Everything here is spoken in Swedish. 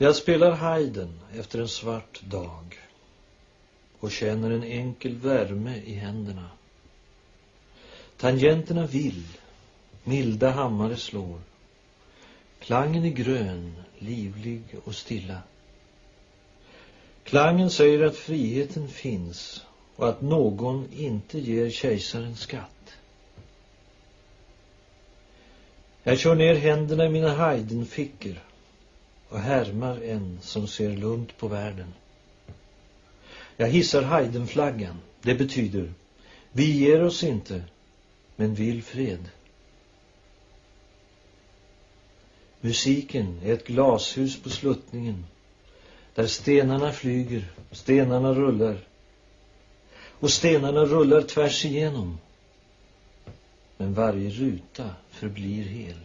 Jag spelar Haydn efter en svart dag och känner en enkel värme i händerna. Tangenterna vill, milda hammare slår. Klangen är grön, livlig och stilla. Klangen säger att friheten finns och att någon inte ger kejsaren skatt. Jag kör ner händerna i mina Haydn-fickor och härmar en som ser lugnt på världen. Jag hissar Heidenflaggan. Det betyder vi ger oss inte, men vill fred. Musiken är ett glashus på sluttningen där stenarna flyger, stenarna rullar och stenarna rullar tvärs igenom. Men varje ruta förblir hel.